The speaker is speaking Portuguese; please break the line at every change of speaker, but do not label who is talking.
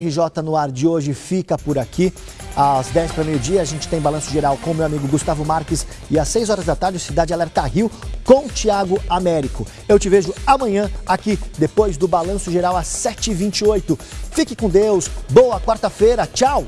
RJ no ar de hoje fica por aqui. Às 10 para meio-dia a gente tem balanço geral com meu amigo Gustavo Marques e às 6 horas da tarde o Cidade Alerta Rio com Tiago Américo. Eu te vejo amanhã aqui depois do balanço geral às 7h28. Fique com Deus, boa quarta-feira, tchau!